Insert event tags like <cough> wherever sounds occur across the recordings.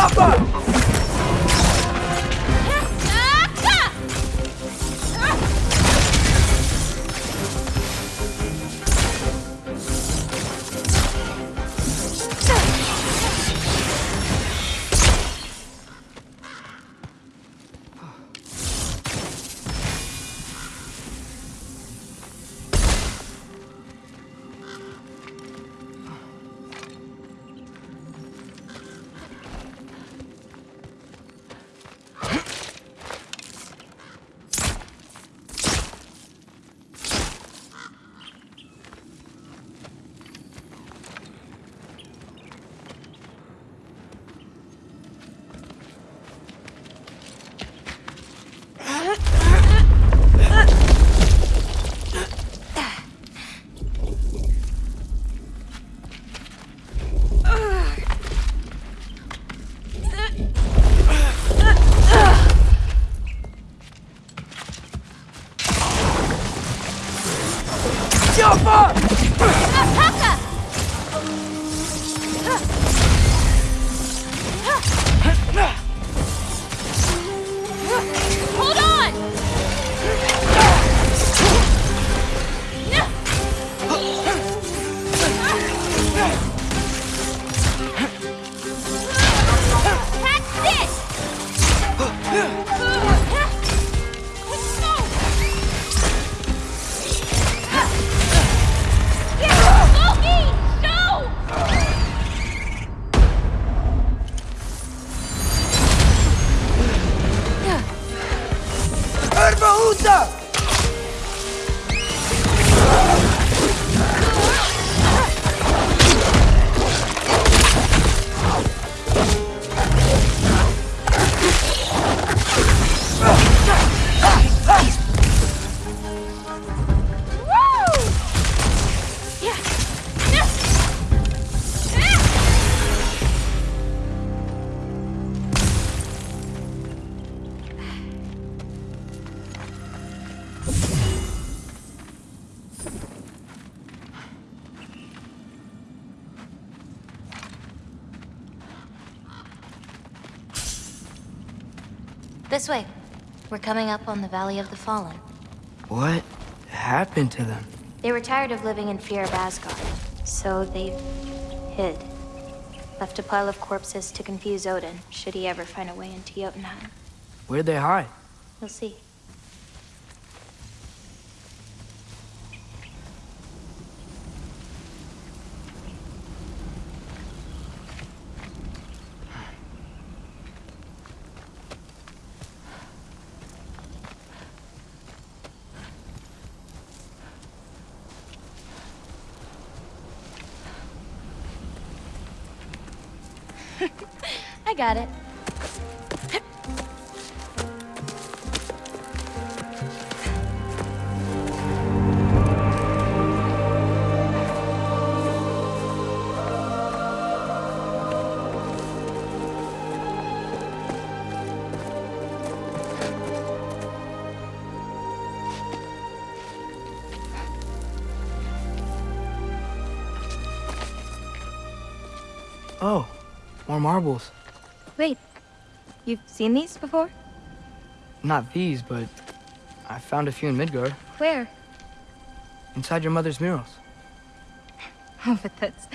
Escapa! This! This way. We're coming up on the Valley of the Fallen. What happened to them? They were tired of living in fear of Asgard, so they hid. Left a pile of corpses to confuse Odin, should he ever find a way into Jotunheim. Where'd they hide? You'll see. <laughs> I got it. Oh, more marbles. Wait, you've seen these before? Not these, but I found a few in Midgard, Where? inside your mother's murals. <laughs> Oh, but that's...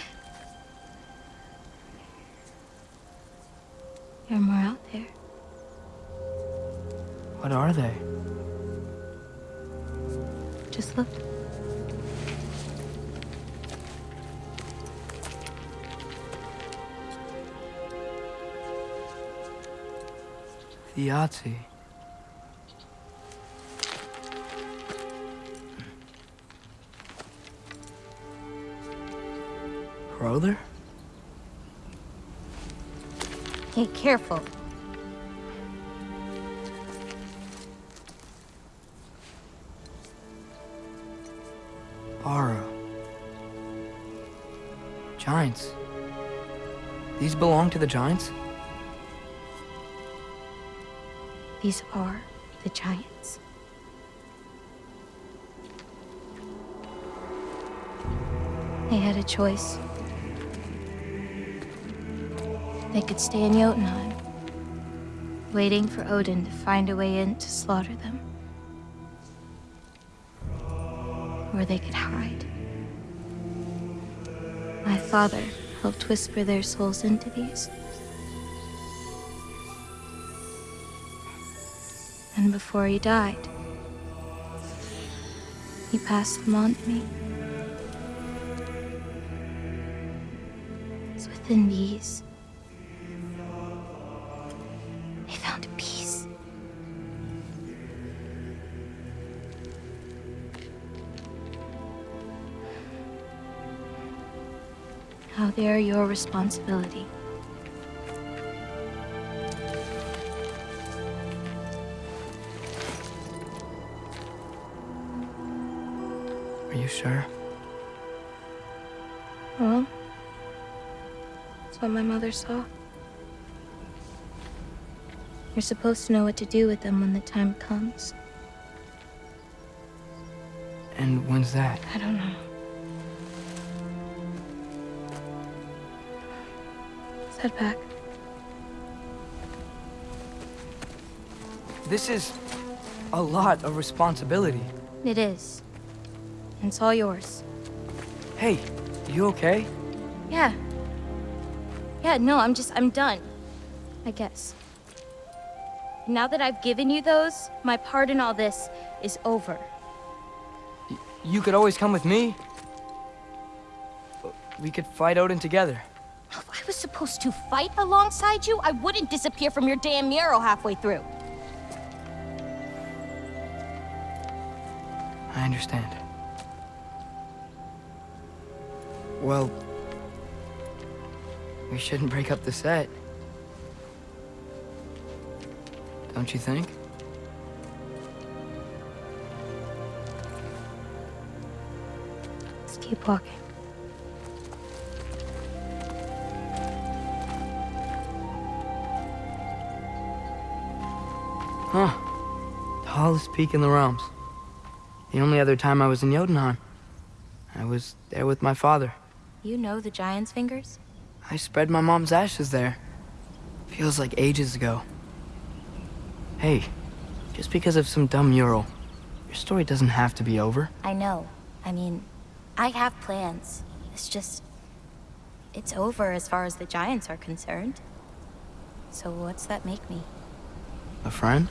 There are more out there. What are they? Just look. Yahtzee. Brother? Be careful. Bara. Giants. These belong to the Giants? These are the giants. They had a choice. They could stay in Jotunheim, waiting for Odin to find a way in to slaughter them. Or they could hide. My father helped whisper their souls into these. Before he died, he passed them on to me. It's within these. They found peace. Now they are your responsibility. You sure? Well, that's what my mother saw. You're supposed to know what to do with them when the time comes. And when's that? I don't know. Let's head back. This is a lot of responsibility. It is. And it's all yours. Hey, you okay? Yeah. Yeah, no, I'm just, I'm done. I guess. Now that I've given you those, my part in all this is over. Y- you could always come with me. We could fight Odin together. If I was supposed to fight alongside you, I wouldn't disappear from your damn mural halfway through. I understand. Well, we shouldn't break up the set. Don't you think? Let's keep walking. Huh. Tallest peak in the realms. The only other time I was in Jotunheim. I was there with my father. You know the Giant's Fingers? I spread my mom's ashes there. Feels like ages ago. Hey, just because of some dumb mural, your story doesn't have to be over. I know. I mean, I have plans. It's just. It's over as far as the Giants are concerned. So what's that make me? A friend?